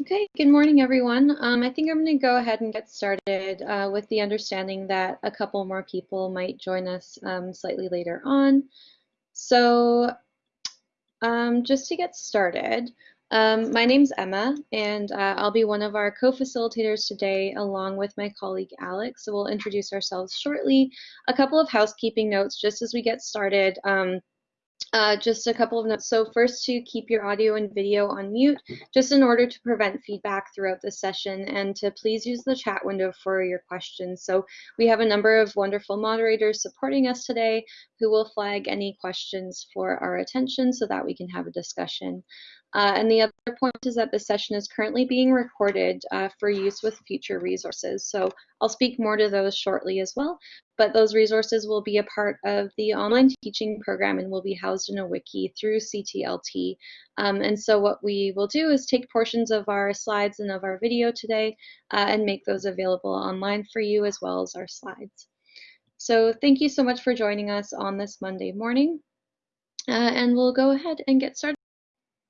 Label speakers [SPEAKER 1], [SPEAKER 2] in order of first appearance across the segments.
[SPEAKER 1] Okay, good morning, everyone. Um, I think I'm going to go ahead and get started uh, with the understanding that a couple more people might join us um, slightly later on. So um, just to get started, um, my name's Emma, and uh, I'll be one of our co-facilitators today along with my colleague Alex. So we'll introduce ourselves shortly. A couple of housekeeping notes just as we get started. Uh, just a couple of notes. So first to keep your audio and video on mute, just in order to prevent feedback throughout the session and to please use the chat window for your questions. So we have a number of wonderful moderators supporting us today who will flag any questions for our attention so that we can have a discussion. Uh, and the other point is that the session is currently being recorded uh, for use with future resources. So I'll speak more to those shortly as well, but those resources will be a part of the online teaching program and will be housed in a wiki through CTLT. Um, and so what we will do is take portions of our slides and of our video today uh, and make those available online for you as well as our slides. So thank you so much for joining us on this Monday morning. Uh, and we'll go ahead and get started.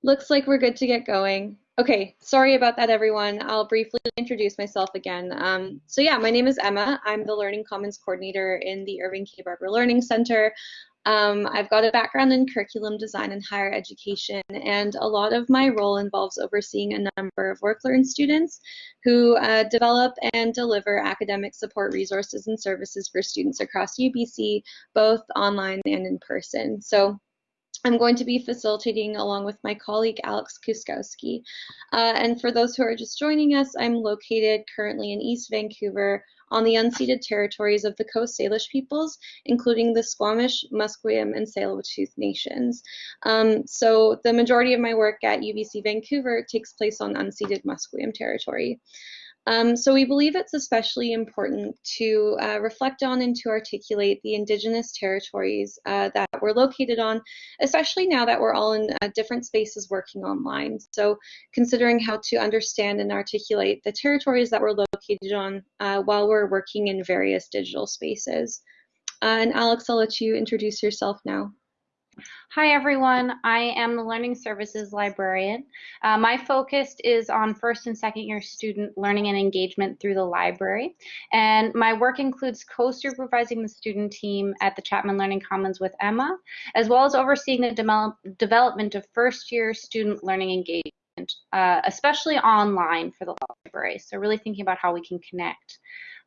[SPEAKER 1] Looks like we're good to get going. Okay, sorry about that, everyone. I'll briefly introduce myself again. Um, so yeah, my name is Emma. I'm the Learning Commons Coordinator in the Irving K. Barber Learning Center. Um, I've got a background in curriculum design and higher education, and a lot of my role involves overseeing a number of WorkLearn students who uh, develop and deliver academic support resources and services for students across UBC, both online and in person. So I'm going to be facilitating along with my colleague Alex Kuskowski. Uh, and for those who are just joining us, I'm located currently in East Vancouver on the unceded territories of the Coast Salish peoples, including the Squamish, Musqueam, and Tsleil-Waututh nations. Um, so the majority of my work at UBC Vancouver takes place on unceded Musqueam territory. Um, so we believe it's especially important to uh, reflect on and to articulate the Indigenous territories uh, that we're located on, especially now that we're all in uh, different spaces working online. So considering how to understand and articulate the territories that we're located on uh, while we're working in various digital spaces. Uh, and Alex, I'll let you introduce yourself now.
[SPEAKER 2] Hi everyone, I am the Learning Services Librarian. Uh, my focus is on first and second year student learning and engagement through the library. And my work includes co-supervising the student team at the Chapman Learning Commons with Emma, as well as overseeing the de development of first year student learning engagement, uh, especially online for the library. So really thinking about how we can connect.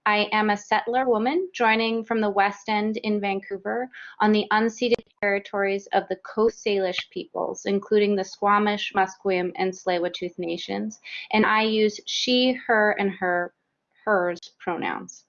[SPEAKER 2] I am a settler woman joining from the West End in Vancouver on the unceded territories of the Coast Salish peoples, including the Squamish, Musqueam, and Tsleil-Waututh nations, and I use she, her, and her, hers pronouns.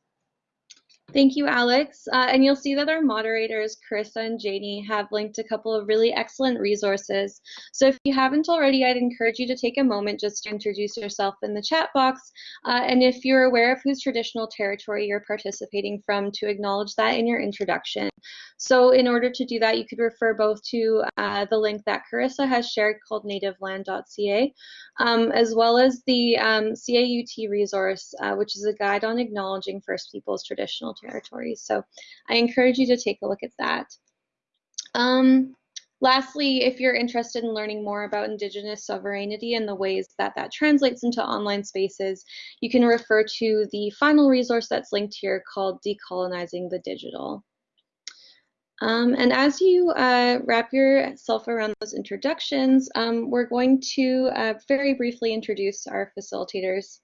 [SPEAKER 1] Thank you, Alex. Uh, and you'll see that our moderators, Carissa and Janie, have linked a couple of really excellent resources. So if you haven't already, I'd encourage you to take a moment just to introduce yourself in the chat box. Uh, and if you're aware of whose traditional territory you're participating from, to acknowledge that in your introduction. So in order to do that, you could refer both to uh, the link that Carissa has shared called nativeland.ca, um, as well as the um, CAUT resource, uh, which is a guide on acknowledging First Peoples traditional territories. So I encourage you to take a look at that. Um, lastly, if you're interested in learning more about Indigenous sovereignty and the ways that that translates into online spaces, you can refer to the final resource that's linked here called Decolonizing the Digital. Um, and as you uh, wrap yourself around those introductions, um, we're going to uh, very briefly introduce our facilitators.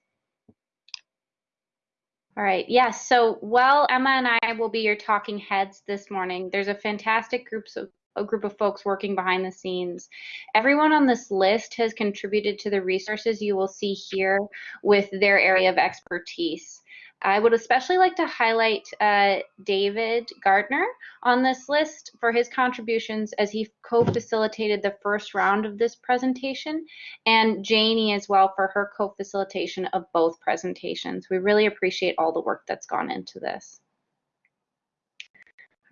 [SPEAKER 2] All right, yes, so while Emma and I will be your talking heads this morning, there's a fantastic groups of a group of folks working behind the scenes. Everyone on this list has contributed to the resources you will see here with their area of expertise. I would especially like to highlight uh, David Gardner on this list for his contributions as he co-facilitated the first round of this presentation, and Janie as well for her co-facilitation of both presentations. We really appreciate all the work that's gone into this.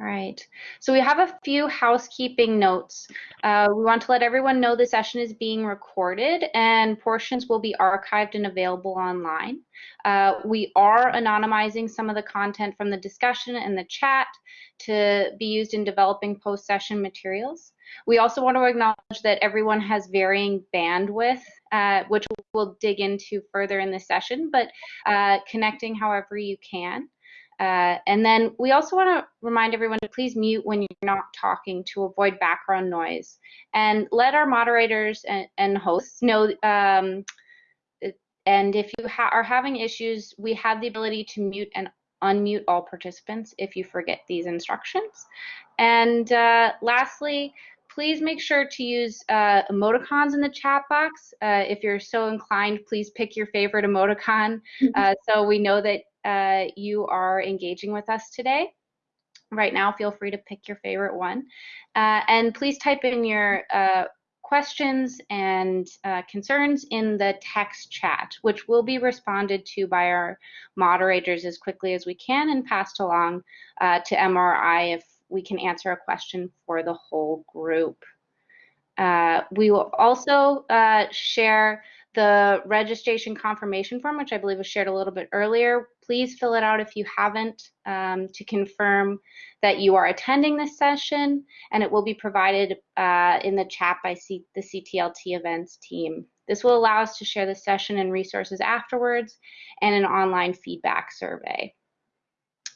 [SPEAKER 2] All right, so we have a few housekeeping notes. Uh, we want to let everyone know the session is being recorded and portions will be archived and available online. Uh, we are anonymizing some of the content from the discussion and the chat to be used in developing post-session materials. We also want to acknowledge that everyone has varying bandwidth, uh, which we'll dig into further in this session, but uh, connecting however you can. Uh, and then we also want to remind everyone to please mute when you're not talking to avoid background noise. And let our moderators and, and hosts know, um, and if you ha are having issues, we have the ability to mute and unmute all participants if you forget these instructions. And uh, lastly, please make sure to use uh, emoticons in the chat box. Uh, if you're so inclined, please pick your favorite emoticon uh, so we know that uh, you are engaging with us today. Right now, feel free to pick your favorite one. Uh, and please type in your uh, questions and uh, concerns in the text chat, which will be responded to by our moderators as quickly as we can and passed along uh, to MRI if we can answer a question for the whole group. Uh, we will also share the registration confirmation form, which I believe was shared a little bit earlier, please fill it out if you haven't um, to confirm that you are attending this session, and it will be provided uh, in the chat by C the CTLT events team. This will allow us to share the session and resources afterwards and an online feedback survey.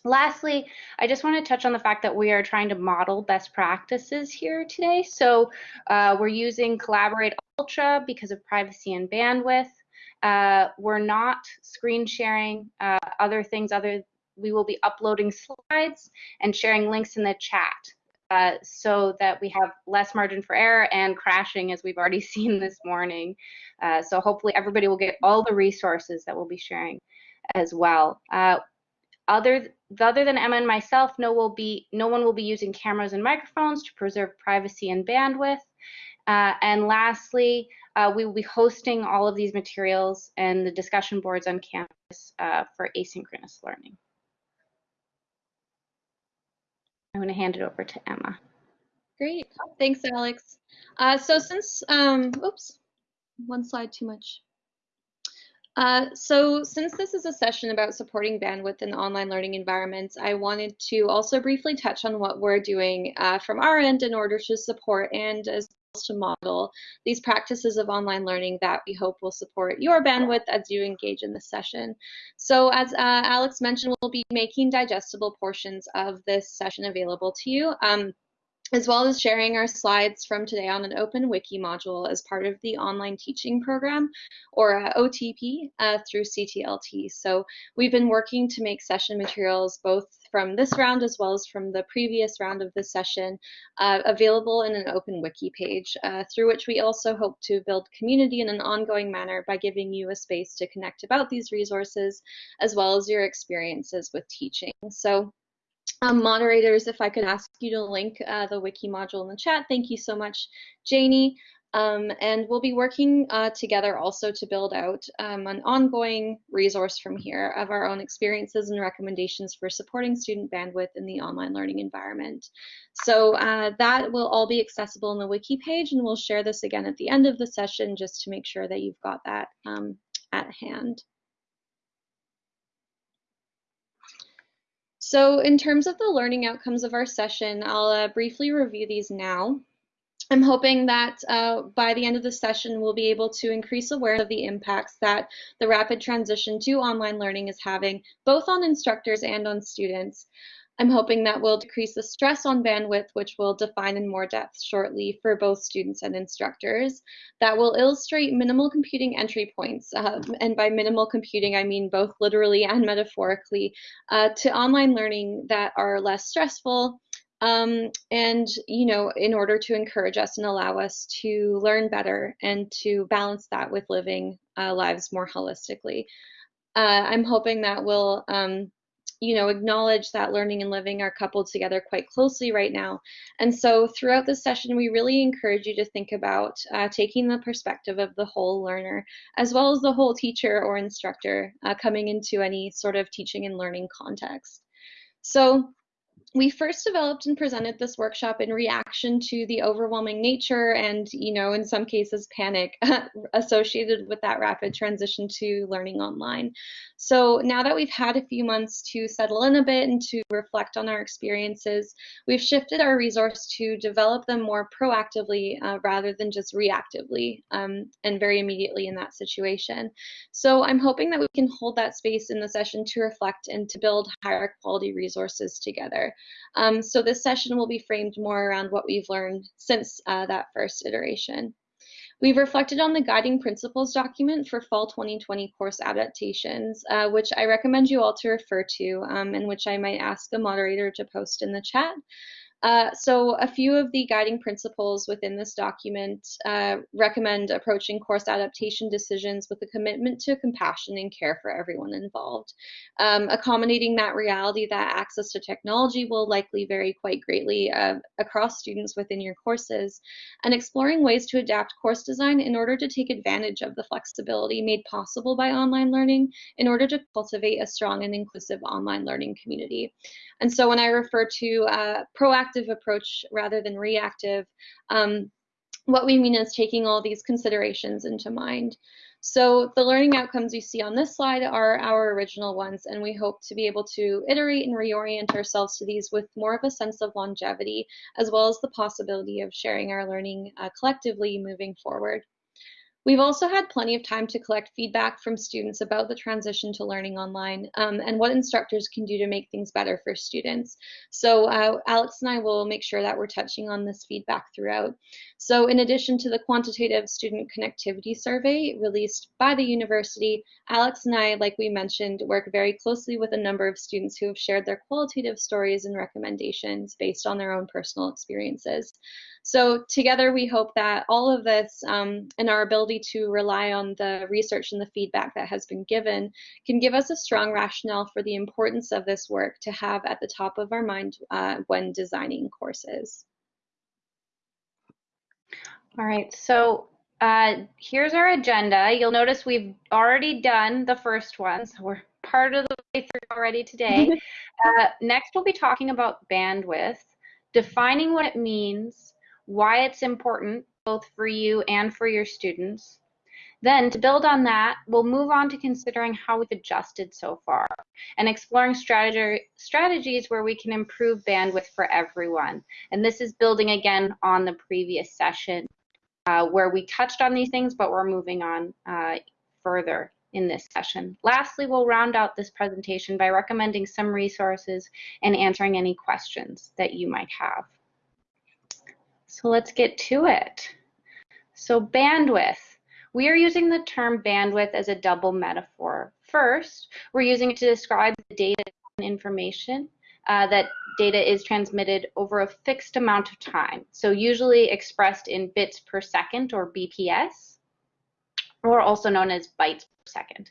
[SPEAKER 2] Lastly, I just want to touch on the fact that we are trying to model best practices here today. So uh, we're using Collaborate Ultra because of privacy and bandwidth. Uh, we're not screen sharing uh, other things other we will be uploading slides and sharing links in the chat uh, so that we have less margin for error and crashing as we've already seen this morning. Uh, so hopefully everybody will get all the resources that we'll be sharing as well. Other, other than Emma and myself, no, will be, no one will be using cameras and microphones to preserve privacy and bandwidth. Uh, and lastly, uh, we will be hosting all of these materials and the discussion boards on campus uh, for asynchronous learning. I'm going to hand it over to Emma.
[SPEAKER 1] Great, thanks, Alex. Uh, so since, um, oops, one slide too much. Uh, so since this is a session about supporting bandwidth in online learning environments, I wanted to also briefly touch on what we're doing uh, from our end in order to support and as well to model these practices of online learning that we hope will support your bandwidth as you engage in this session. So as uh, Alex mentioned, we'll be making digestible portions of this session available to you. Um, as well as sharing our slides from today on an open wiki module as part of the online teaching program or OTP uh, through CTLT. So we've been working to make session materials both from this round as well as from the previous round of this session uh, available in an open wiki page uh, through which we also hope to build community in an ongoing manner by giving you a space to connect about these resources as well as your experiences with teaching. So um, moderators, if I could ask you to link uh, the wiki module in the chat. Thank you so much, Janie. Um, and we'll be working uh, together also to build out um, an ongoing resource from here of our own experiences and recommendations for supporting student bandwidth in the online learning environment. So uh, that will all be accessible in the wiki page and we'll share this again at the end of the session just to make sure that you've got that um, at hand. So in terms of the learning outcomes of our session, I'll uh, briefly review these now. I'm hoping that uh, by the end of the session, we'll be able to increase awareness of the impacts that the rapid transition to online learning is having, both on instructors and on students. I'm hoping that will decrease the stress on bandwidth, which we'll define in more depth shortly for both students and instructors. That will illustrate minimal computing entry points, uh, and by minimal computing, I mean both literally and metaphorically, uh, to online learning that are less stressful, um, and you know in order to encourage us and allow us to learn better and to balance that with living uh, lives more holistically uh, i'm hoping that will um, you know, acknowledge that learning and living are coupled together quite closely right now. And so throughout this session, we really encourage you to think about uh, taking the perspective of the whole learner, as well as the whole teacher or instructor uh, coming into any sort of teaching and learning context. So we first developed and presented this workshop in reaction to the overwhelming nature and, you know, in some cases panic associated with that rapid transition to learning online. So now that we've had a few months to settle in a bit and to reflect on our experiences, we've shifted our resource to develop them more proactively uh, rather than just reactively um, and very immediately in that situation. So I'm hoping that we can hold that space in the session to reflect and to build higher quality resources together. Um, so this session will be framed more around what we've learned since uh, that first iteration. We've reflected on the guiding principles document for fall 2020 course adaptations, uh, which I recommend you all to refer to um, and which I might ask the moderator to post in the chat. Uh, so a few of the guiding principles within this document uh, recommend approaching course adaptation decisions with a commitment to compassion and care for everyone involved. Um, accommodating that reality that access to technology will likely vary quite greatly uh, across students within your courses, and exploring ways to adapt course design in order to take advantage of the flexibility made possible by online learning in order to cultivate a strong and inclusive online learning community. And so when I refer to uh, proactive approach rather than reactive, um, what we mean is taking all these considerations into mind. So the learning outcomes you see on this slide are our original ones, and we hope to be able to iterate and reorient ourselves to these with more of a sense of longevity, as well as the possibility of sharing our learning uh, collectively moving forward. We've also had plenty of time to collect feedback from students about the transition to learning online um, and what instructors can do to make things better for students. So uh, Alex and I will make sure that we're touching on this feedback throughout. So in addition to the quantitative student connectivity survey released by the university, Alex and I, like we mentioned, work very closely with a number of students who have shared their qualitative stories and recommendations based on their own personal experiences. So together we hope that all of this um, and our ability to rely on the research and the feedback that has been given can give us a strong rationale for the importance of this work to have at the top of our mind uh, when designing courses.
[SPEAKER 2] All right, so uh, here's our agenda. You'll notice we've already done the first one, so we're part of the way through already today. uh, next, we'll be talking about bandwidth, defining what it means, why it's important both for you and for your students. Then to build on that, we'll move on to considering how we've adjusted so far and exploring strategy, strategies where we can improve bandwidth for everyone. And this is building again on the previous session uh, where we touched on these things, but we're moving on uh, further in this session. Lastly, we'll round out this presentation by recommending some resources and answering any questions that you might have. So let's get to it. So bandwidth. We are using the term bandwidth as a double metaphor. First, we're using it to describe the data and information uh, that data is transmitted over a fixed amount of time. So usually expressed in bits per second or BPS, or also known as bytes per second.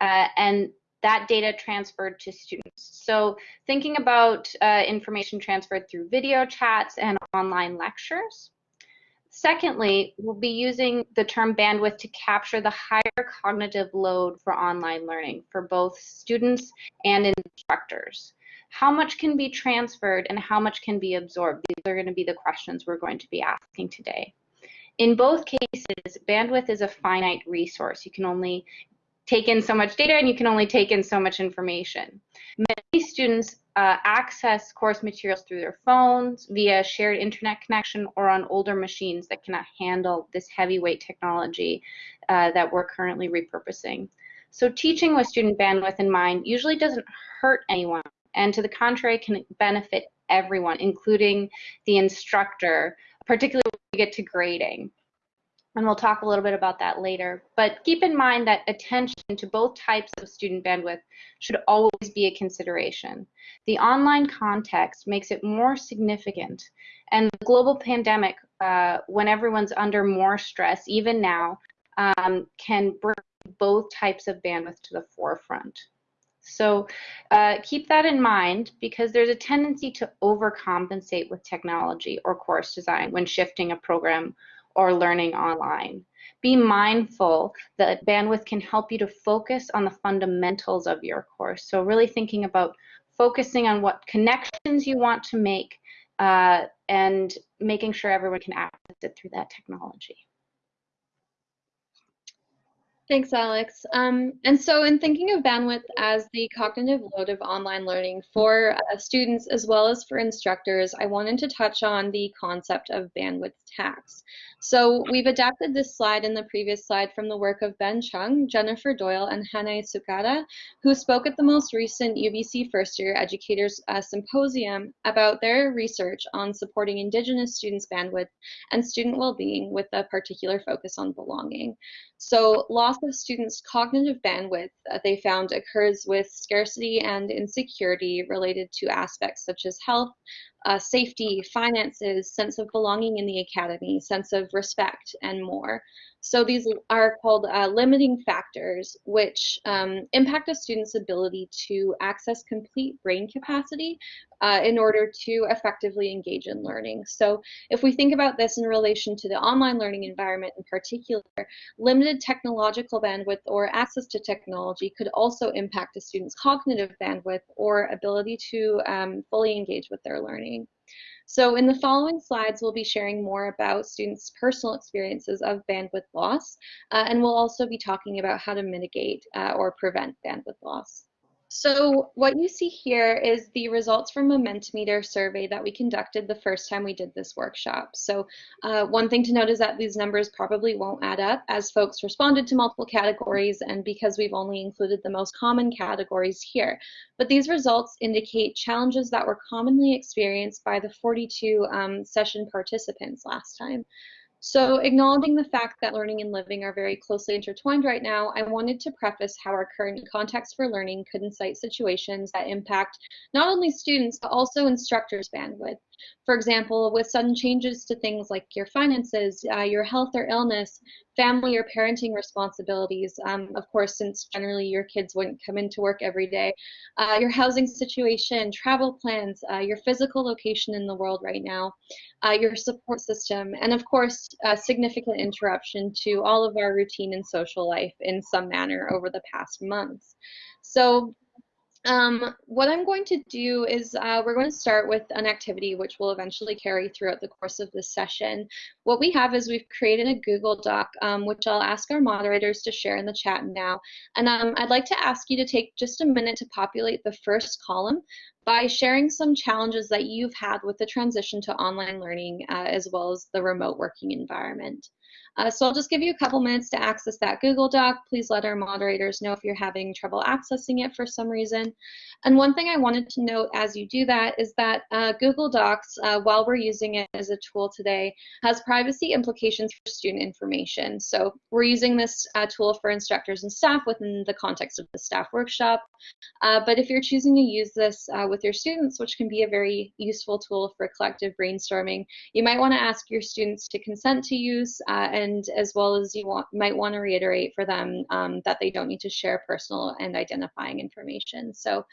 [SPEAKER 2] Uh, and that data transferred to students. So thinking about uh, information transferred through video chats and online lectures. Secondly, we'll be using the term bandwidth to capture the higher cognitive load for online learning for both students and instructors. How much can be transferred and how much can be absorbed? These are going to be the questions we're going to be asking today. In both cases, bandwidth is a finite resource. You can only take in so much data and you can only take in so much information. Many students uh, access course materials through their phones, via shared internet connection, or on older machines that cannot handle this heavyweight technology uh, that we're currently repurposing. So teaching with student bandwidth in mind usually doesn't hurt anyone, and to the contrary can benefit everyone, including the instructor, particularly when we get to grading and we'll talk a little bit about that later. But keep in mind that attention to both types of student bandwidth should always be a consideration. The online context makes it more significant, and the global pandemic, uh, when everyone's under more stress, even now, um, can bring both types of bandwidth to the forefront. So uh, keep that in mind because there's a tendency to overcompensate with technology or course design when shifting a program or learning online. Be mindful that bandwidth can help you to focus on the fundamentals of your course. So really thinking about focusing on what connections you want to make, uh, and making sure everyone can access it through that technology.
[SPEAKER 1] Thanks, Alex. Um, and so in thinking of bandwidth as the cognitive load of online learning for uh, students as well as for instructors, I wanted to touch on the concept of bandwidth tax. So we've adapted this slide in the previous slide from the work of Ben Chung, Jennifer Doyle, and Hannah Sukada, who spoke at the most recent UBC First Year Educators uh, Symposium about their research on supporting Indigenous students' bandwidth and student well-being with a particular focus on belonging. So loss of students' cognitive bandwidth, uh, they found occurs with scarcity and insecurity related to aspects such as health, uh, safety, finances, sense of belonging in the academy, sense of respect, and more. So these are called uh, limiting factors, which um, impact a student's ability to access complete brain capacity uh, in order to effectively engage in learning. So if we think about this in relation to the online learning environment in particular, limited technological bandwidth or access to technology could also impact a student's cognitive bandwidth or ability to um, fully engage with their learning. So in the following slides, we'll be sharing more about students' personal experiences of bandwidth loss, uh, and we'll also be talking about how to mitigate uh, or prevent bandwidth loss. So what you see here is the results from a Mentimeter survey that we conducted the first time we did this workshop. So uh, one thing to note is that these numbers probably won't add up as folks responded to multiple categories and because we've only included the most common categories here. But these results indicate challenges that were commonly experienced by the 42 um, session participants last time. So acknowledging the fact that learning and living are very closely intertwined right now, I wanted to preface how our current context for learning could incite situations that impact not only students, but also instructors' bandwidth. For example, with sudden changes to things like your finances, uh, your health or illness, family or parenting responsibilities, um, of course, since generally your kids wouldn't come into work every day, uh, your housing situation, travel plans, uh, your physical location in the world right now, uh, your support system, and of course, a significant interruption to all of our routine and social life in some manner over the past months. So um, what I'm going to do is uh, we're going to start with an activity which will eventually carry throughout the course of this session. What we have is we've created a Google Doc, um, which I'll ask our moderators to share in the chat now. And um, I'd like to ask you to take just a minute to populate the first column by sharing some challenges that you've had with the transition to online learning uh, as well as the remote working environment. Uh, so I'll just give you a couple minutes to access that Google Doc. Please let our moderators know if you're having trouble accessing it for some reason. And one thing I wanted to note as you do that is that uh, Google Docs, uh, while we're using it as a tool today, has privacy implications for student information. So we're using this uh, tool for instructors and staff within the context of the staff workshop. Uh, but if you're choosing to use this uh, with your students, which can be a very useful tool for collective brainstorming, you might want to ask your students to consent to use and and as well as you want, might want to reiterate for them um, that they don't need to share personal and identifying information. So,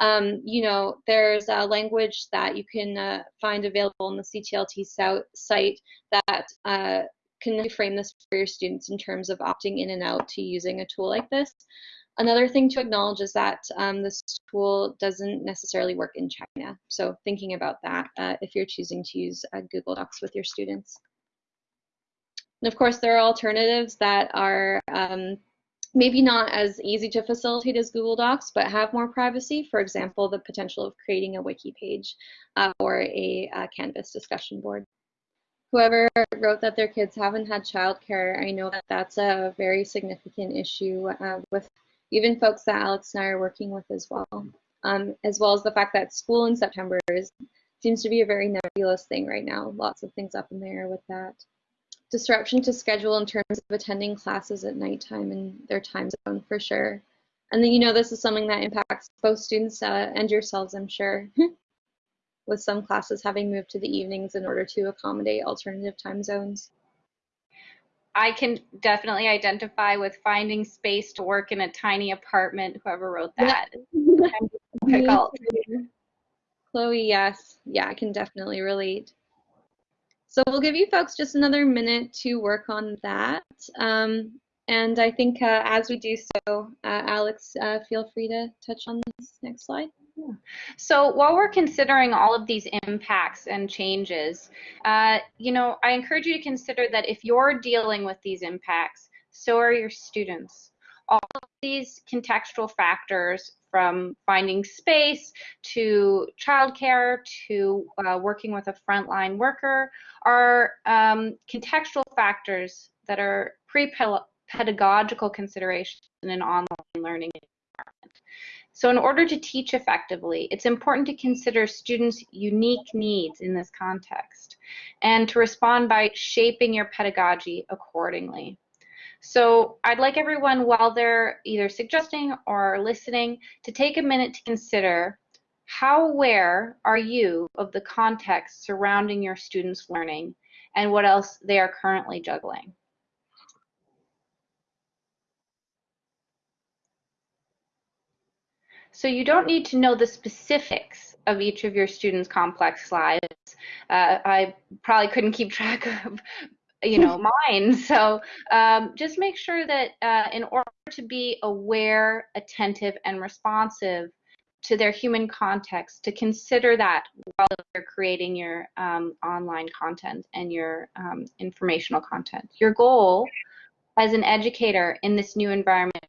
[SPEAKER 1] um, you know, there's a language that you can uh, find available on the CTLT site that uh, can frame this for your students in terms of opting in and out to using a tool like this. Another thing to acknowledge is that um, this tool doesn't necessarily work in China. So thinking about that uh, if you're choosing to use uh, Google Docs with your students. And of course, there are alternatives that are um, maybe not as easy to facilitate as Google Docs, but have more privacy. For example, the potential of creating a wiki page uh, or a, a Canvas discussion board. Whoever wrote that their kids haven't had childcare, I know that that's a very significant issue uh, with even folks that Alex and I are working with as well, um, as well as the fact that school in September is, seems to be a very nebulous thing right now. Lots of things up in the air with that disruption to schedule in terms of attending classes at nighttime in their time zone for sure. And then, you know, this is something that impacts both students uh, and yourselves, I'm sure, with some classes having moved to the evenings in order to accommodate alternative time zones.
[SPEAKER 2] I can definitely identify with finding space to work in a tiny apartment, whoever wrote that.
[SPEAKER 1] Chloe, yes. Yeah, I can definitely relate. So we'll give you folks just another minute to work on that. Um, and I think uh, as we do so, uh, Alex, uh, feel free to touch on this next slide.
[SPEAKER 2] So while we're considering all of these impacts and changes, uh, you know, I encourage you to consider that if you're dealing with these impacts, so are your students. All of these contextual factors from finding space to childcare to uh, working with a frontline worker are um, contextual factors that are pre-pedagogical considerations in an online learning environment. So in order to teach effectively, it's important to consider students' unique needs in this context and to respond by shaping your pedagogy accordingly. So I'd like everyone, while they're either suggesting or listening, to take a minute to consider how aware are you of the context surrounding your students' learning and what else they are currently juggling. So you don't need to know the specifics of each of your students' complex slides. Uh, I probably couldn't keep track of you know mine. So um, just make sure that uh, in order to be aware attentive and responsive to their human context to consider that while you're creating your um, online content and your um, informational content. Your goal as an educator in this new environment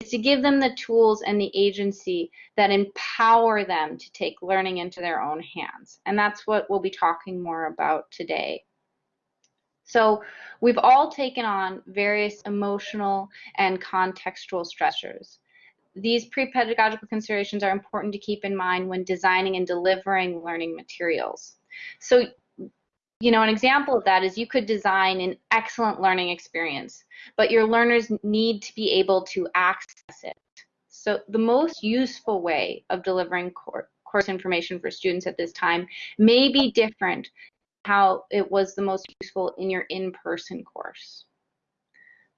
[SPEAKER 2] is to give them the tools and the agency that empower them to take learning into their own hands. And that's what we'll be talking more about today so we've all taken on various emotional and contextual stressors. These pre-pedagogical considerations are important to keep in mind when designing and delivering learning materials. So, you know, an example of that is you could design an excellent learning experience, but your learners need to be able to access it. So the most useful way of delivering course information for students at this time may be different how it was the most useful in your in-person course.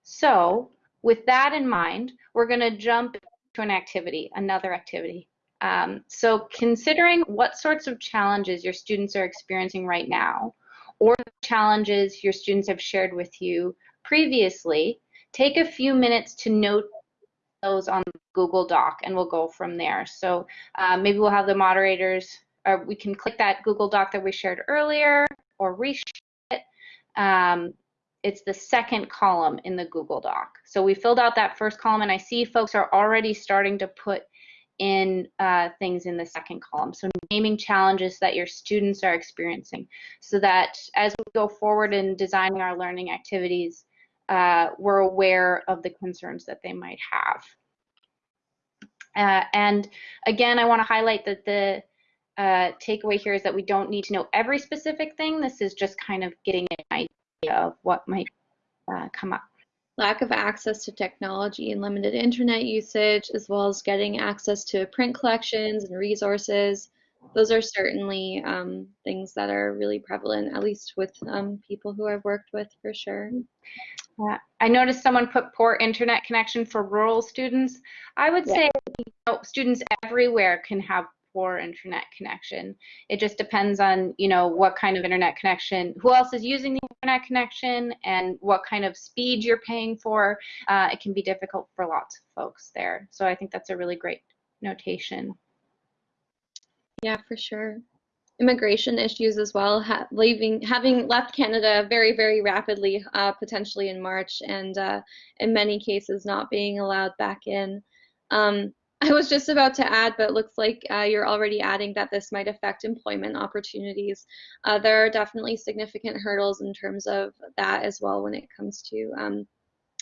[SPEAKER 2] So with that in mind, we're going to jump to an activity, another activity. Um, so considering what sorts of challenges your students are experiencing right now, or challenges your students have shared with you previously, take a few minutes to note those on Google Doc and we'll go from there. So uh, maybe we'll have the moderators or we can click that Google Doc that we shared earlier or reshare it. Um, it's the second column in the Google Doc. So we filled out that first column and I see folks are already starting to put in uh, things in the second column. So naming challenges that your students are experiencing so that as we go forward in designing our learning activities, uh, we're aware of the concerns that they might have. Uh, and again, I want to highlight that the uh, takeaway here is that we don't need to know every specific thing. This is just kind of getting an idea of what might uh, come up.
[SPEAKER 1] Lack of access to technology and limited internet usage, as well as getting access to print collections and resources. Those are certainly um, things that are really prevalent, at least with um, people who I've worked with for sure.
[SPEAKER 2] Yeah. I noticed someone put poor internet connection for rural students. I would yeah. say you know, students everywhere can have poor internet connection. It just depends on, you know, what kind of internet connection, who else is using the internet connection, and what kind of speed you're paying for. Uh, it can be difficult for lots of folks there. So I think that's a really great notation.
[SPEAKER 1] Yeah, for sure. Immigration issues as well, ha leaving, having left Canada very, very rapidly, uh, potentially in March, and uh, in many cases not being allowed back in. Um, I was just about to add, but it looks like uh, you're already adding that this might affect employment opportunities. Uh, there are definitely significant hurdles in terms of that as well when it comes to um,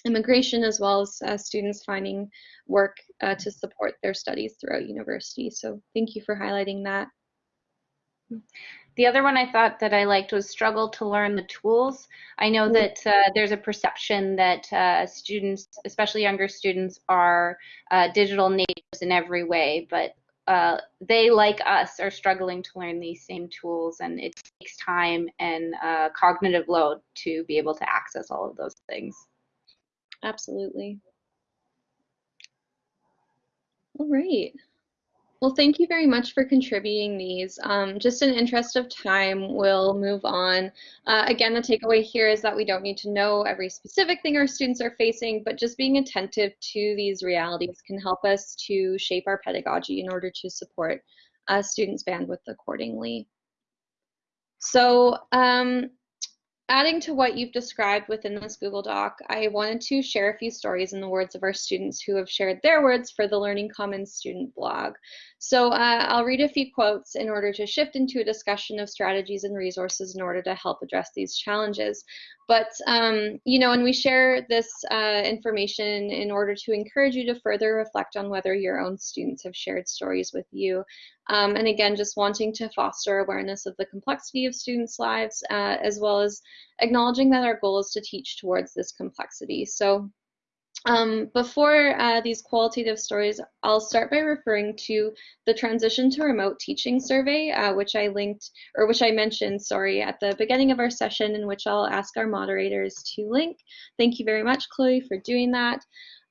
[SPEAKER 1] immigration as well as uh, students finding work uh, to support their studies throughout university. So thank you for highlighting that.
[SPEAKER 2] The other one I thought that I liked was struggle to learn the tools. I know mm. that uh, there's a perception that uh, students, especially younger students, are uh, digital natives in every way, but uh, they, like us, are struggling to learn these same tools, and it takes time and uh, cognitive load to be able to access all of those things.
[SPEAKER 1] Absolutely. All right. Well, thank you very much for contributing these. Um, just in interest of time, we'll move on. Uh, again, the takeaway here is that we don't need to know every specific thing our students are facing, but just being attentive to these realities can help us to shape our pedagogy in order to support uh, students' bandwidth accordingly. So um, Adding to what you've described within this Google Doc, I wanted to share a few stories in the words of our students who have shared their words for the Learning Commons student blog. So uh, I'll read a few quotes in order to shift into a discussion of strategies and resources in order to help address these challenges. But, um, you know, and we share this uh, information in order to encourage you to further reflect on whether your own students have shared stories with you. Um, and again, just wanting to foster awareness of the complexity of students' lives, uh, as well as acknowledging that our goal is to teach towards this complexity. So um, before uh, these qualitative stories, I'll start by referring to the transition to remote teaching survey, uh, which I linked, or which I mentioned, sorry, at the beginning of our session, in which I'll ask our moderators to link. Thank you very much, Chloe, for doing that.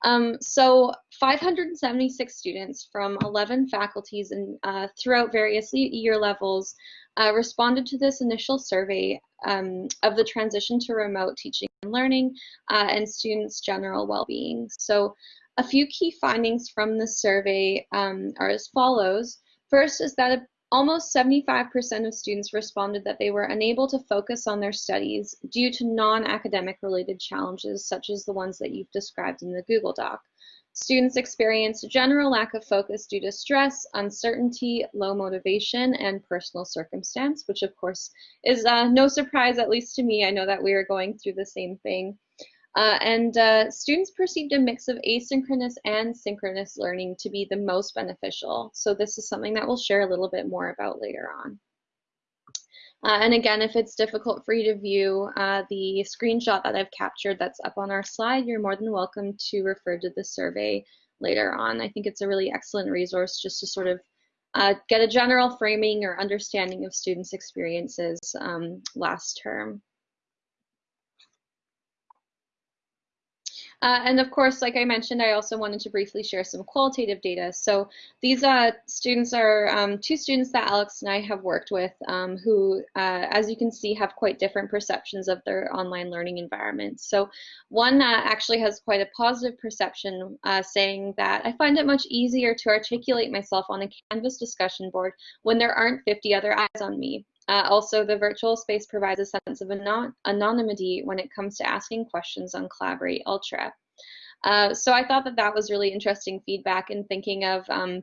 [SPEAKER 1] Um, so 576 students from 11 faculties and uh, throughout various year levels uh, responded to this initial survey um, of the transition to remote teaching and learning uh, and students' general well-being. So a few key findings from the survey um, are as follows. First is that almost 75% of students responded that they were unable to focus on their studies due to non-academic related challenges such as the ones that you've described in the Google Doc. Students experience general lack of focus due to stress, uncertainty, low motivation, and personal circumstance, which of course is uh, no surprise, at least to me. I know that we are going through the same thing. Uh, and uh, students perceived a mix of asynchronous and synchronous learning to be the most beneficial. So this is something that we'll share a little bit more about later on. Uh, and again, if it's difficult for you to view uh, the screenshot that I've captured that's up on our slide, you're more than welcome to refer to the survey later on. I think it's a really excellent resource just to sort of uh, get a general framing or understanding of students' experiences um, last term. Uh, and of course, like I mentioned, I also wanted to briefly share some qualitative data. So these uh, students are um, two students that Alex and I have worked with um, who, uh, as you can see, have quite different perceptions of their online learning environment. So one uh, actually has quite a positive perception, uh, saying that I find it much easier to articulate myself on a Canvas discussion board when there aren't 50 other eyes on me. Uh, also, the virtual space provides a sense of anon anonymity when it comes to asking questions on Collaborate Ultra. Uh, so I thought that that was really interesting feedback in thinking of um,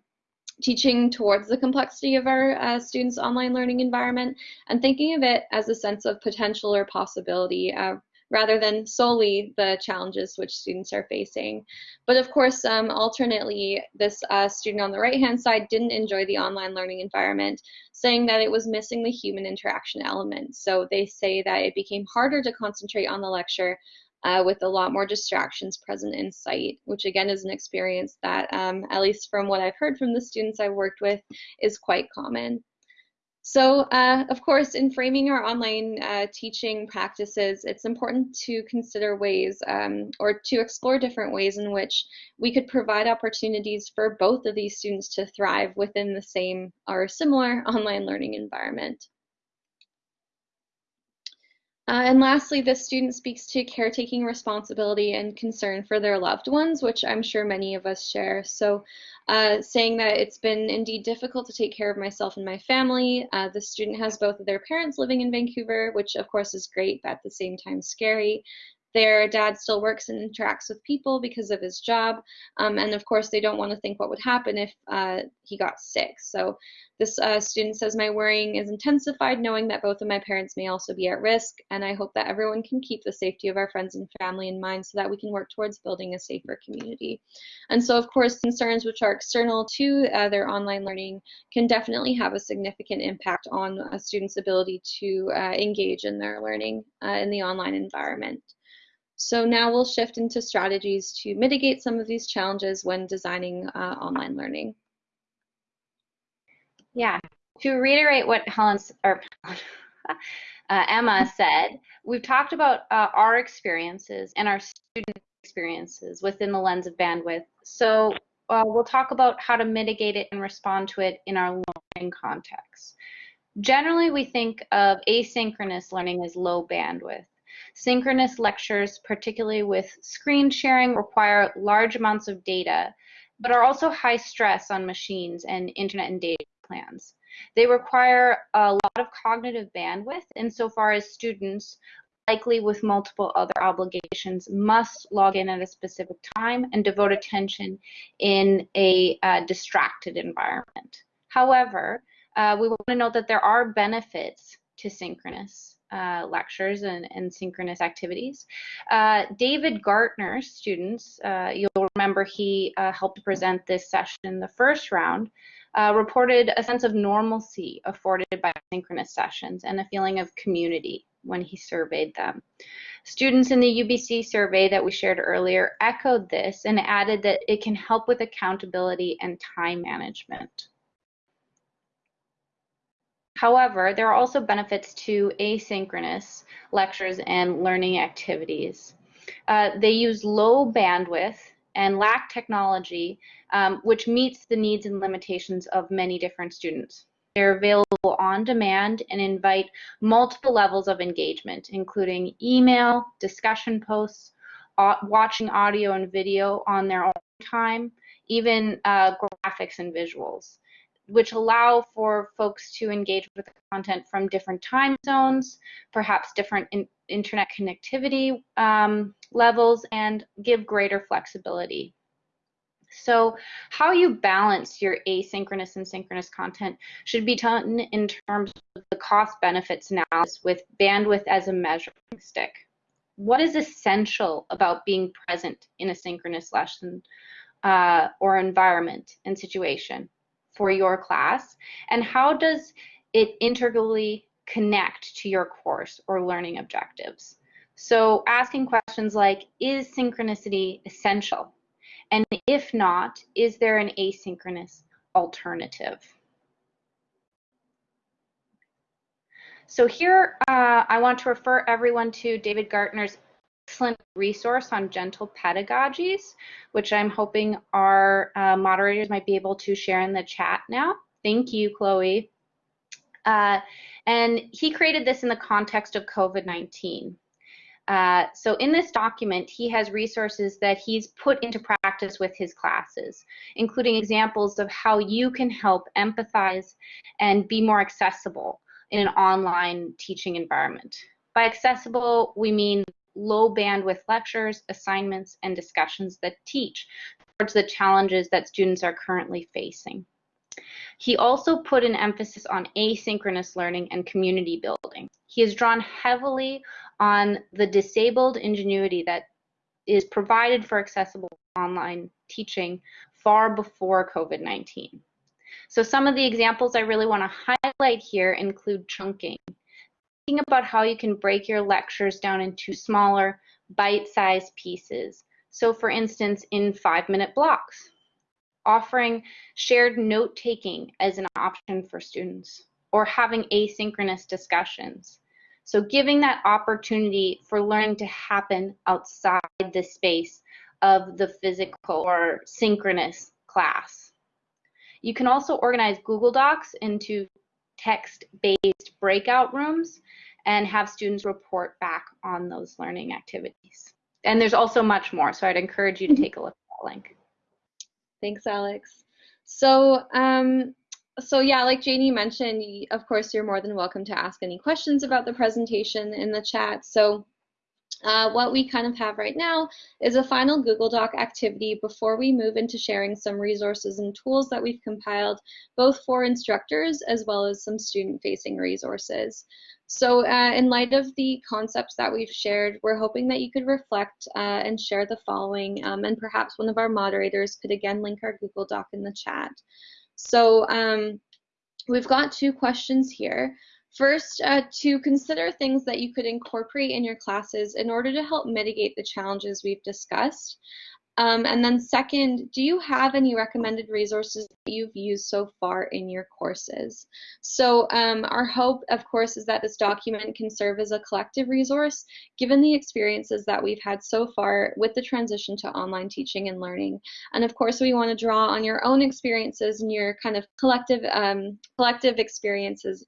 [SPEAKER 1] teaching towards the complexity of our uh, students' online learning environment and thinking of it as a sense of potential or possibility uh, rather than solely the challenges which students are facing. But of course, um, alternately, this uh, student on the right-hand side didn't enjoy the online learning environment, saying that it was missing the human interaction element. So they say that it became harder to concentrate on the lecture uh, with a lot more distractions present in sight, which again is an experience that, um, at least from what I've heard from the students I've worked with, is quite common. So, uh, of course, in framing our online uh, teaching practices, it's important to consider ways um, or to explore different ways in which we could provide opportunities for both of these students to thrive within the same or similar online learning environment. Uh, and lastly, this student speaks to caretaking responsibility and concern for their loved ones, which I'm sure many of us share. So uh, saying that it's been indeed difficult to take care of myself and my family. Uh, the student has both of their parents living in Vancouver, which of course is great, but at the same time scary. Their dad still works and interacts with people because of his job. Um, and of course, they don't want to think what would happen if uh, he got sick. So this uh, student says, my worrying is intensified knowing that both of my parents may also be at risk. And I hope that everyone can keep the safety of our friends and family in mind so that we can work towards building a safer community. And so, of course, concerns which are external to uh, their online learning can definitely have a significant impact on a student's ability to uh, engage in their learning uh, in the online environment. So now we'll shift into strategies to mitigate some of these challenges when designing uh, online learning.
[SPEAKER 2] Yeah, to reiterate what Helen's or uh, Emma said, we've talked about uh, our experiences and our student experiences within the lens of bandwidth. So uh, we'll talk about how to mitigate it and respond to it in our learning context. Generally, we think of asynchronous learning as low bandwidth. Synchronous lectures, particularly with screen sharing, require large amounts of data, but are also high stress on machines and internet and data plans. They require a lot of cognitive bandwidth insofar as students, likely with multiple other obligations, must log in at a specific time and devote attention in a uh, distracted environment. However, uh, we want to note that there are benefits to synchronous uh, lectures and, and, synchronous activities. Uh, David Gartner's students, uh, you'll remember he uh, helped present this session in the first round, uh, reported a sense of normalcy afforded by synchronous sessions and a feeling of community when he surveyed them. Students in the UBC survey that we shared earlier echoed this and added that it can help with accountability and time management. However, there are also benefits to asynchronous lectures and learning activities. Uh, they use low bandwidth and lack technology, um, which meets the needs and limitations of many different students. They're available on demand and invite multiple levels of engagement, including email, discussion posts, watching audio and video on their own time, even uh, graphics and visuals which allow for folks to engage with content from different time zones, perhaps different in internet connectivity um, levels, and give greater flexibility. So how you balance your asynchronous and synchronous content should be done in terms of the cost benefits analysis with bandwidth as a measuring stick. What is essential about being present in a synchronous lesson uh, or environment and situation? For your class and how does it integrally connect to your course or learning objectives. So asking questions like, is synchronicity essential? And if not, is there an asynchronous alternative? So here uh, I want to refer everyone to David Gartner's excellent resource on gentle pedagogies, which I'm hoping our uh, moderators might be able to share in the chat now. Thank you, Chloe. Uh, and he created this in the context of COVID-19. Uh, so in this document, he has resources that he's put into practice with his classes, including examples of how you can help empathize and be more accessible in an online teaching environment. By accessible, we mean low bandwidth lectures, assignments, and discussions that teach towards the challenges that students are currently facing. He also put an emphasis on asynchronous learning and community building. He has drawn heavily on the disabled ingenuity that is provided for accessible online teaching far before COVID-19. So some of the examples I really want to highlight here include chunking, about how you can break your lectures down into smaller, bite-sized pieces. So for instance, in five-minute blocks, offering shared note-taking as an option for students, or having asynchronous discussions. So giving that opportunity for learning to happen outside the space of the physical or synchronous class. You can also organize Google Docs into text-based breakout rooms and have students report back on those learning activities. And there's also much more, so I'd encourage you to mm-hmm. take a look at that link.
[SPEAKER 1] Thanks, Alex. So, um, so yeah, like Janie mentioned, of course, you're more than welcome to ask any questions about the presentation in the chat. So uh, what we kind of have right now is a final Google Doc activity before we move into sharing some resources and tools that we've compiled both for instructors as well as some student-facing resources. So uh, in light of the concepts that we've shared, we're hoping that you could reflect uh, and share the following, um, and perhaps one of our moderators could again link our Google Doc in the chat. So um, we've got two questions here. First, uh, to consider things that you could incorporate in your classes in order to help mitigate the challenges we've discussed. Um, and then second, do you have any recommended resources that you've used so far in your courses? So um, our hope, of course, is that this document can serve as a collective resource, given the experiences that we've had so far with the transition to online teaching and learning. And of course, we want to draw on your own experiences and your kind of collective, um, collective experiences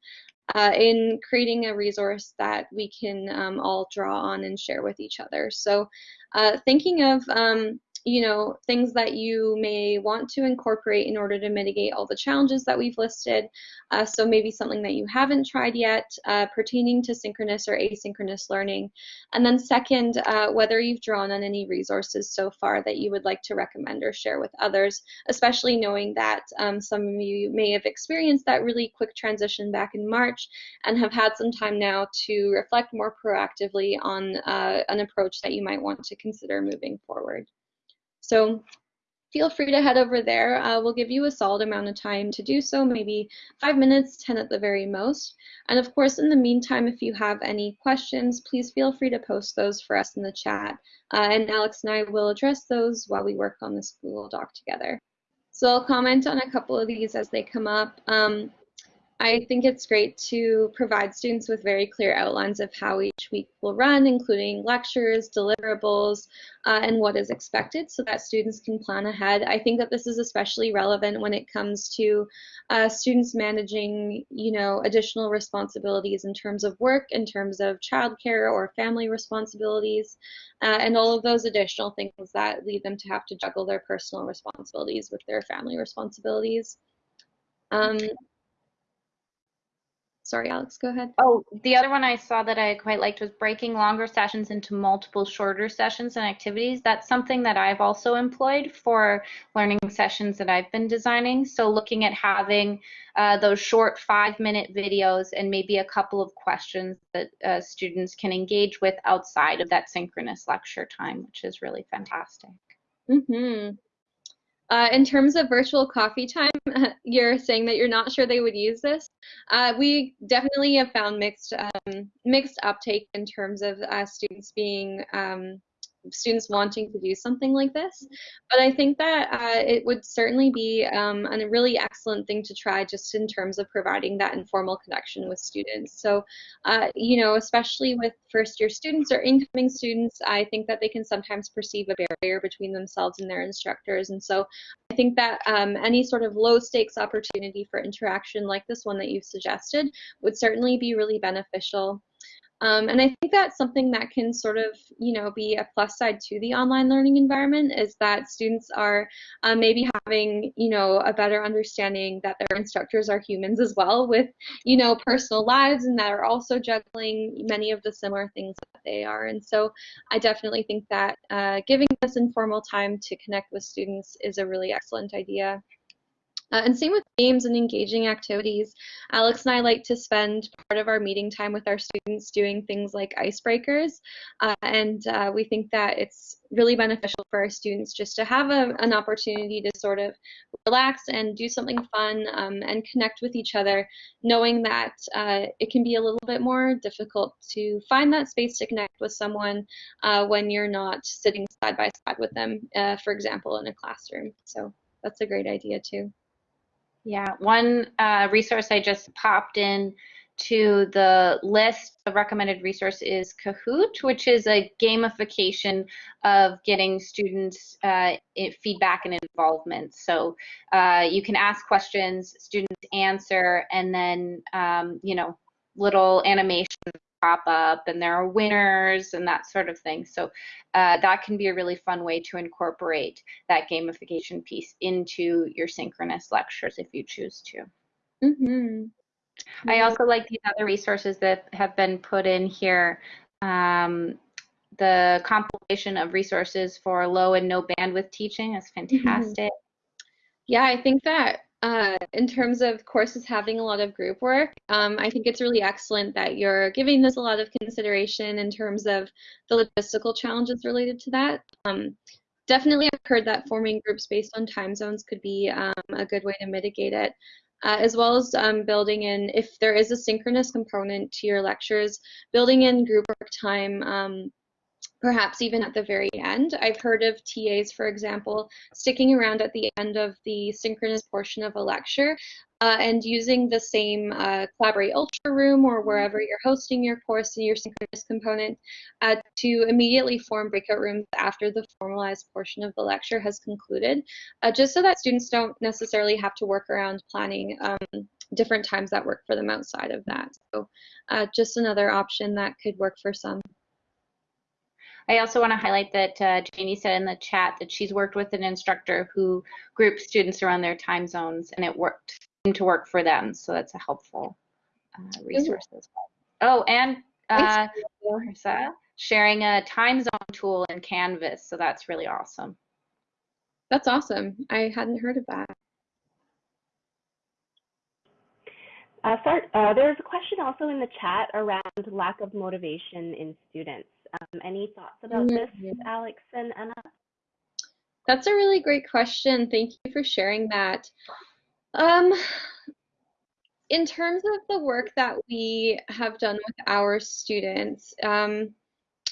[SPEAKER 1] uh, in creating a resource that we can um, all draw on and share with each other. So uh, thinking of um, you know, things that you may want to incorporate in order to mitigate all the challenges that we've listed. Uh, so maybe something that you haven't tried yet uh, pertaining to synchronous or asynchronous learning. And then second, uh, whether you've drawn on any resources so far that you would like to recommend or share with others, especially knowing that um, some of you may have experienced that really quick transition back in March and have had some time now to reflect more proactively on uh, an approach that you might want to consider moving forward. So feel free to head over there. Uh, we'll give you a solid amount of time to do so, maybe five minutes, 10 at the very most. And of course, in the meantime, if you have any questions, please feel free to post those for us in the chat. Uh, and Alex and I will address those while we work on this Google Doc together. So I'll comment on a couple of these as they come up. Um, I think it's great to provide students with very clear outlines of how each week will run, including lectures, deliverables, uh, and what is expected so that students can plan ahead. I think that this is especially relevant when it comes to uh, students managing, you know, additional responsibilities in terms of work, in terms of childcare or family responsibilities, uh, and all of those additional things that lead them to have to juggle their personal responsibilities with their family responsibilities. Um, Sorry, Alex, go ahead.
[SPEAKER 2] Oh, the other one I saw that I quite liked was breaking longer sessions into multiple shorter sessions and activities. That's something that I've also employed for learning sessions that I've been designing. So looking at having uh, those short five minute videos and maybe a couple of questions that uh, students can engage with outside of that synchronous lecture time, which is really fantastic.
[SPEAKER 1] Mm-hmm. Uh, in terms of virtual coffee time, you're saying that you're not sure they would use this. Uh, we definitely have found mixed um, mixed uptake in terms of uh, students being um, students wanting to do something like this. But I think that uh, it would certainly be um, a really excellent thing to try just in terms of providing that informal connection with students. So, uh, you know, especially with first year students or incoming students, I think that they can sometimes perceive a barrier between themselves and their instructors. And so I think that um, any sort of low stakes opportunity for interaction like this one that you've suggested would certainly be really beneficial. Um, and I think that's something that can sort of, you know, be a plus side to the online learning environment is that students are uh, maybe having, you know, a better understanding that their instructors are humans as well with, you know, personal lives and that are also juggling many of the similar things that they are. And so I definitely think that uh, giving this informal time to connect with students is a really excellent idea. Uh, and same with games and engaging activities. Alex and I like to spend part of our meeting time with our students doing things like icebreakers. Uh, and uh, we think that it's really beneficial for our students just to have a, an opportunity to sort of relax and do something fun um, and connect with each other, knowing that uh, it can be a little bit more difficult to find that space to connect with someone uh, when you're not sitting side by side with them, uh, for example, in a classroom. So that's a great idea too.
[SPEAKER 2] Yeah, one uh, resource I just popped in to the list of recommended resource is Kahoot, which is a gamification of getting students uh, feedback and involvement. So uh, you can ask questions, students answer, and then um, you know little animations pop up and there are winners and that sort of thing. So uh, that can be a really fun way to incorporate that gamification piece into your synchronous lectures if you choose to.
[SPEAKER 1] Mm -hmm.
[SPEAKER 2] I also like these other resources that have been put in here. Um, the compilation of resources for low and no bandwidth teaching is mm-hmm. fantastic. Mm -hmm.
[SPEAKER 1] Yeah, I think that uh, in terms of courses having a lot of group work, um, I think it's really excellent that you're giving this a lot of consideration in terms of the logistical challenges related to that. Um, definitely, I've heard that forming groups based on time zones could be um, a good way to mitigate it. Uh, as well as um, building in, if there is a synchronous component to your lectures, building in group work time um, perhaps even at the very end. I've heard of TAs, for example, sticking around at the end of the synchronous portion of a lecture uh, and using the same uh, Collaborate Ultra room or wherever you're hosting your course and your synchronous component uh, to immediately form breakout rooms after the formalized portion of the lecture has concluded, uh, just so that students don't necessarily have to work around planning um, different times that work for them outside of that. So uh, just another option that could work for some.
[SPEAKER 2] I also want to highlight that uh, Janie said in the chat that she's worked with an instructor who grouped students around their time zones and it worked to work for them. So that's a helpful uh, resource as well. Oh, and uh, sharing a time zone tool in Canvas. So that's really awesome.
[SPEAKER 1] That's awesome. I hadn't heard of that.
[SPEAKER 3] Uh, start, uh, there's a question also in the chat around lack of motivation in students. Um, any thoughts about this,
[SPEAKER 1] Mhm.
[SPEAKER 3] Alex and Anna?
[SPEAKER 1] That's a really great question. Thank you for sharing that. Um, in terms of the work that we have done with our students, um,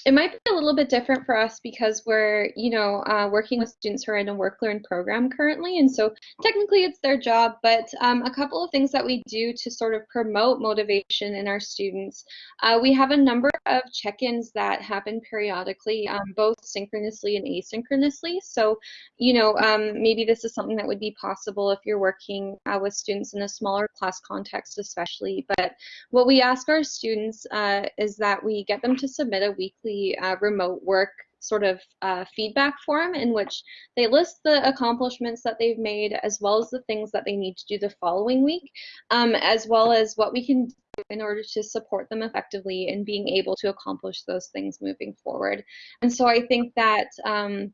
[SPEAKER 1] it might be a little bit different for us because we're, you know, uh, working with students who are in a work learn program currently, and so technically it's their job. But um, a couple of things that we do to sort of promote motivation in our students, uh, we have a number of check-ins that happen periodically, um, both synchronously and asynchronously. So, you know, um, maybe this is something that would be possible if you're working uh, with students in a smaller class context, especially. But what we ask our students uh, is that we get them to submit a weekly uh, remote work sort of uh, feedback form in which they list the accomplishments that they've made as well as the things that they need to do the following week, um, as well as what we can do in order to support them effectively in being able to accomplish those things moving forward. And so I think that um,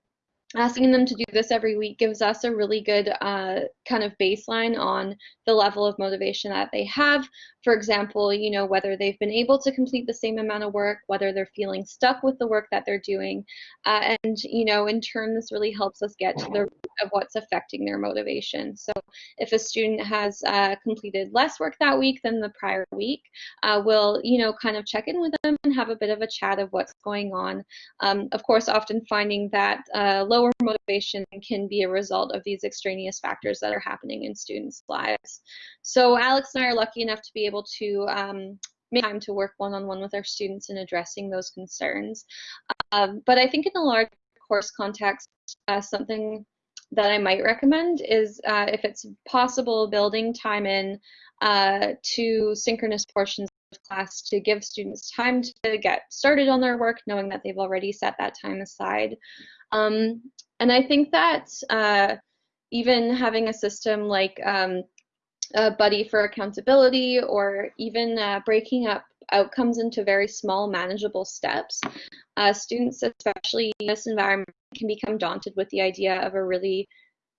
[SPEAKER 1] asking them to do this every week gives us a really good uh, kind of baseline on the level of motivation that they have. For example, you know, whether they've been able to complete the same amount of work, whether they're feeling stuck with the work that they're doing. Uh, and, you know, in turn, this really helps us get to the of what's affecting their motivation. So if a student has uh, completed less work that week than the prior week, uh, we'll, you know, kind of check in with them and have a bit of a chat of what's going on. Um, of course, often finding that uh, lower motivation can be a result of these extraneous factors that are happening in students' lives. So Alex and I are lucky enough to be able to um, make time to work one-on-one -on -one with our students in addressing those concerns. Um, but I think in a large course context, uh, something that I might recommend is uh, if it's possible, building time in uh, to synchronous portions of class to give students time to get started on their work, knowing that they've already set that time aside. Um, and I think that uh, even having a system like um, a buddy for accountability or even uh, breaking up outcomes into very small manageable steps, uh, students, especially in this environment, can become daunted with the idea of a really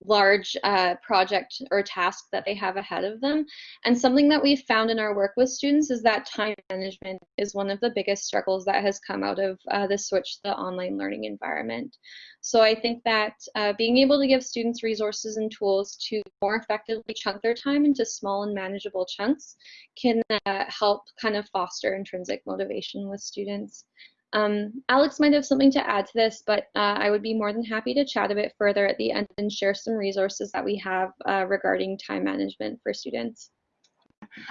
[SPEAKER 1] large uh, project or task that they have ahead of them. And something that we've found in our work with students is that time management is one of the biggest struggles that has come out of uh, the switch to the online learning environment. So I think that uh, being able to give students resources and tools to more effectively chunk their time into small and manageable chunks can uh, help kind of foster intrinsic motivation with students. Um, Alex might have something to add to this, but uh, I would be more than happy to chat a bit further at the end and share some resources that we have uh, regarding time management for students.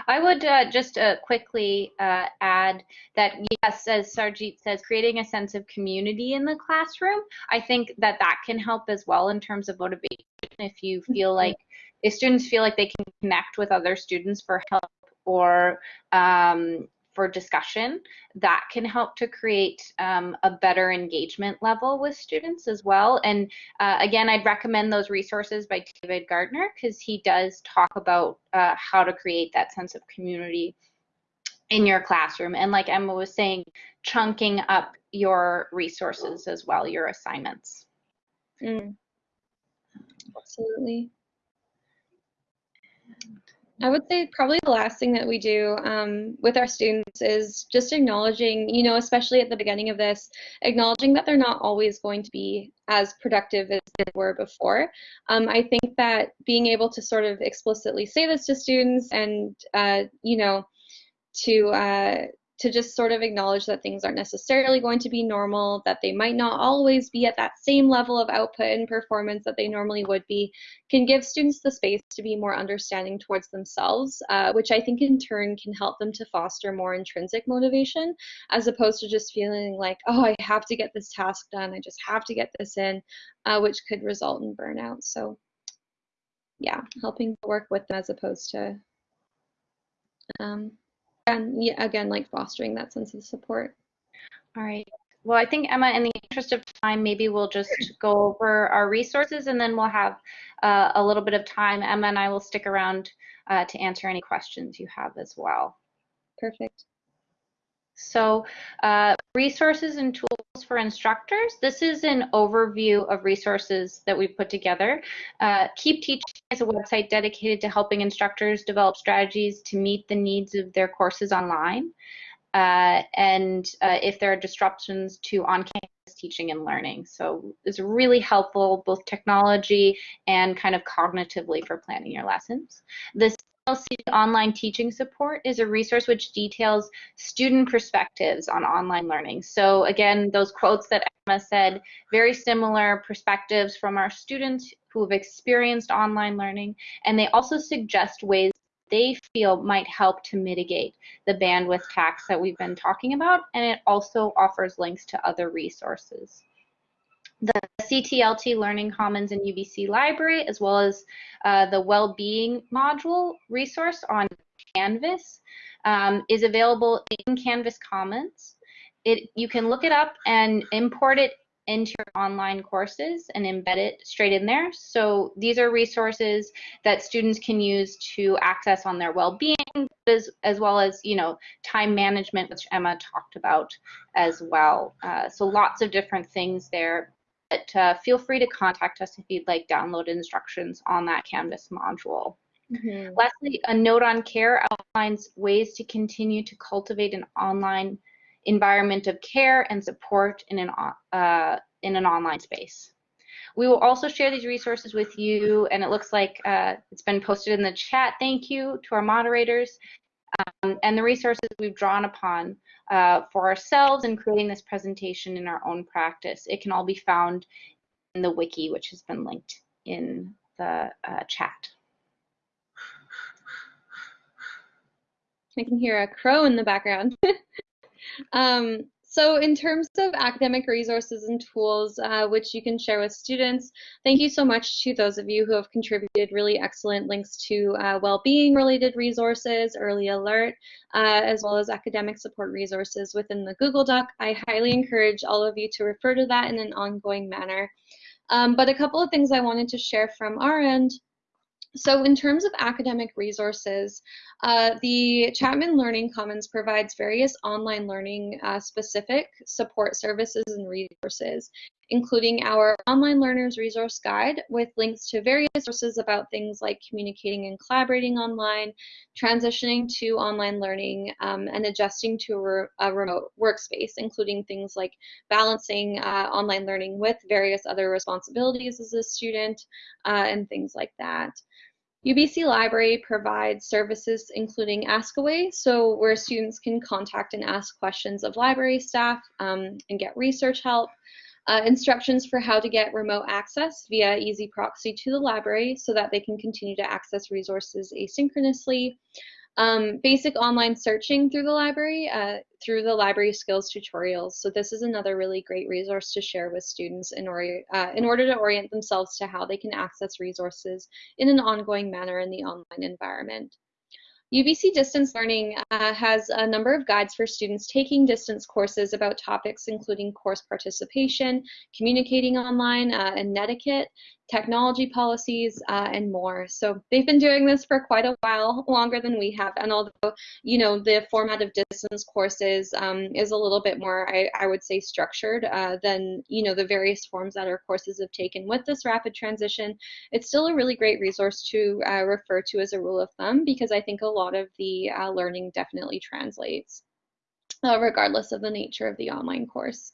[SPEAKER 2] I would uh, just uh, quickly uh, add that yes, as Sarjeet says, creating a sense of community in the classroom, I think that that can help as well in terms of motivation. If you feel mm-hmm. like, if students feel like they can connect with other students for help or um, for discussion that can help to create um, a better engagement level with students as well. And uh, again, I'd recommend those resources by David Gardner because he does talk about uh, how to create that sense of community in your classroom. And like Emma was saying, chunking up your resources as well, your assignments.
[SPEAKER 1] Mm. Absolutely. I would say probably the last thing that we do um, with our students is just acknowledging, you know, especially at the beginning of this, acknowledging that they're not always going to be as productive as they were before. Um, I think that being able to sort of explicitly say this to students and, uh, you know, to uh, to just sort of acknowledge that things aren't necessarily going to be normal, that they might not always be at that same level of output and performance that they normally would be, can give students the space to be more understanding towards themselves, uh, which I think in turn can help them to foster more intrinsic motivation as opposed to just feeling like, oh, I have to get this task done, I just have to get this in, uh, which could result in burnout. So yeah, helping to work with them as opposed to um, and yeah, again, like fostering that sense of support.
[SPEAKER 2] All right. Well, I think Emma, in the interest of time, maybe we'll just go over our resources and then we'll have uh, a little bit of time. Emma and I will stick around uh, to answer any questions you have as well.
[SPEAKER 1] Perfect.
[SPEAKER 2] So uh, resources and tools for instructors. This is an overview of resources that we've put together. Uh, Keep Teaching is a website dedicated to helping instructors develop strategies to meet the needs of their courses online. Uh, and uh, if there are disruptions to on-campus teaching and learning. So it's really helpful, both technology and kind of cognitively for planning your lessons. The Online Teaching Support is a resource which details student perspectives on online learning. So again, those quotes that Emma said, very similar perspectives from our students who have experienced online learning, and they also suggest ways they feel might help to mitigate the bandwidth tax that we've been talking about, and it also offers links to other resources the CTLT Learning Commons and UBC library, as well as uh, the well-being module resource on Canvas um, is available in Canvas Commons. It, you can look it up and import it into your online courses and embed it straight in there. So these are resources that students can use to access on their well-being as, as well as, you know, time management, which Emma talked about as well. Uh, so lots of different things there but uh, feel free to contact us if you'd like download instructions on that Canvas module. Mm-hmm. Lastly, a note on care outlines ways to continue to cultivate an online environment of care and support in an, uh, in an online space. We will also share these resources with you, and it looks like uh, it's been posted in the chat. Thank you to our moderators um, and the resources we've drawn upon uh, for ourselves in creating this presentation in our own practice. It can all be found in the wiki, which has been linked in the uh, chat.
[SPEAKER 1] I can hear a crow in the background. um, so in terms of academic resources and tools uh, which you can share with students, thank you so much to those of you who have contributed really excellent links to uh, well-being related resources, early alert, uh, as well as academic support resources within the Google Doc. I highly encourage all of you to refer to that in an ongoing manner. Um, but a couple of things I wanted to share from our end so in terms of academic resources, uh, the Chapman Learning Commons provides various online learning uh, specific support services and resources, including our Online Learners Resource Guide with links to various sources about things like communicating and collaborating online, transitioning to online learning, um, and adjusting to a, re a, remote workspace, including things like balancing uh, online learning with various other responsibilities as a student uh, and things like that. UBC Library provides services including Askaway, so where students can contact and ask questions of library staff um, and get research help. Uh, instructions for how to get remote access via EZproxy to the library so that they can continue to access resources asynchronously. Um, basic online searching through the library, uh, through the library skills tutorials. So this is another really great resource to share with students in, or, uh, in order to orient themselves to how they can access resources in an ongoing manner in the online environment. UBC Distance Learning uh, has a number of guides for students taking distance courses about topics including course participation, communicating online, uh, and netiquette, technology policies, uh, and more. So they've been doing this for quite a while, longer than we have. And although, you know, the format of distance courses um, is a little bit more, I, I would say, structured uh, than, you know, the various forms that our courses have taken with this rapid transition, it's still a really great resource to uh, refer to as a rule of thumb because I think a lot of the uh, learning definitely translates. Uh, regardless of the nature of the online course.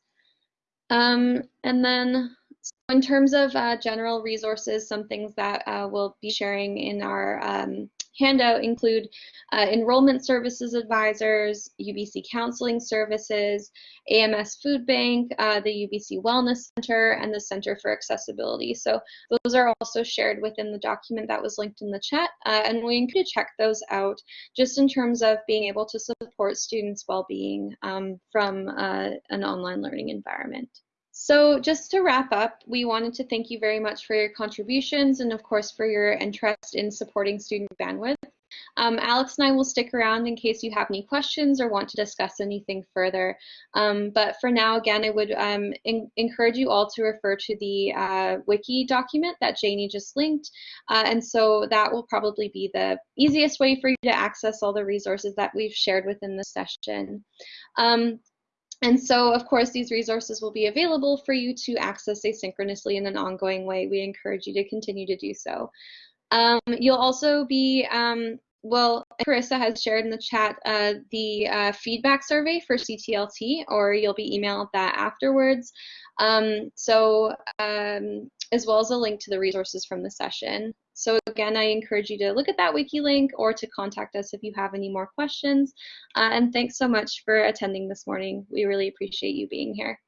[SPEAKER 1] Um, and then so in terms of uh, general resources, some things that uh, we'll be sharing in our um, handout include uh, enrollment services advisors, UBC counseling services, AMS Food Bank, uh, the UBC Wellness Center, and the Center for Accessibility. So those are also shared within the document that was linked in the chat, uh, and we encourage you to check those out just in terms of being able to support students' well-being um, from uh, an online learning environment. So just to wrap up, we wanted to thank you very much for your contributions and of course for your interest in supporting student bandwidth. Um, Alex and I will stick around in case you have any questions or want to discuss anything further. Um, but for now, again, I would um, encourage you all to refer to the uh, wiki document that Janie just linked. Uh, and so that will probably be the easiest way for you to access all the resources that we've shared within the session. And so, of course, these resources will be available for you to access asynchronously in an ongoing way. We encourage you to continue to do so. Um, you'll also be, um, well, Carissa has shared in the chat uh, the uh, feedback survey for CTLT, or you'll be emailed that afterwards. Um, so, um, as well as a link to the resources from the session. So again, I encourage you to look at that wiki link or to contact us if you have any more questions. Uh, and thanks so much for attending this morning. We really appreciate you being here.